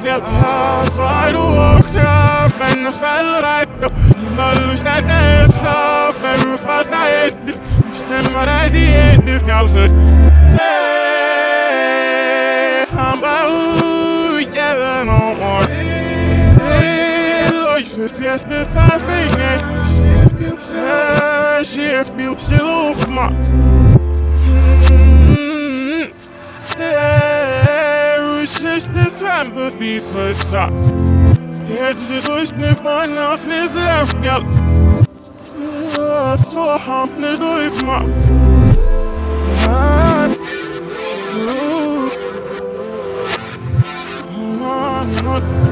you Why do walks off and I fell right up I lose that dance off and I I hate this Stand what I did, this girl to get it I've been here She feels so, she feels so Rampe wie so sagt Hepsi düştü bana sizler gel Soham ne duyma Gather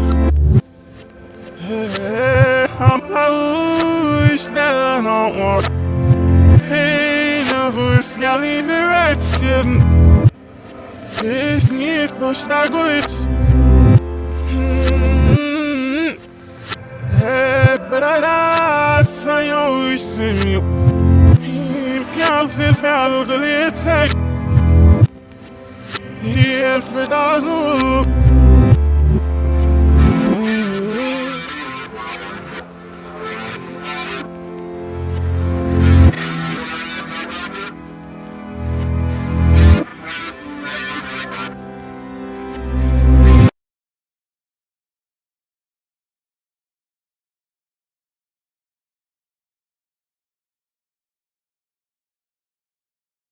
never scaling the right sin. It's nicht no stagoits. Hey, but I saw you, see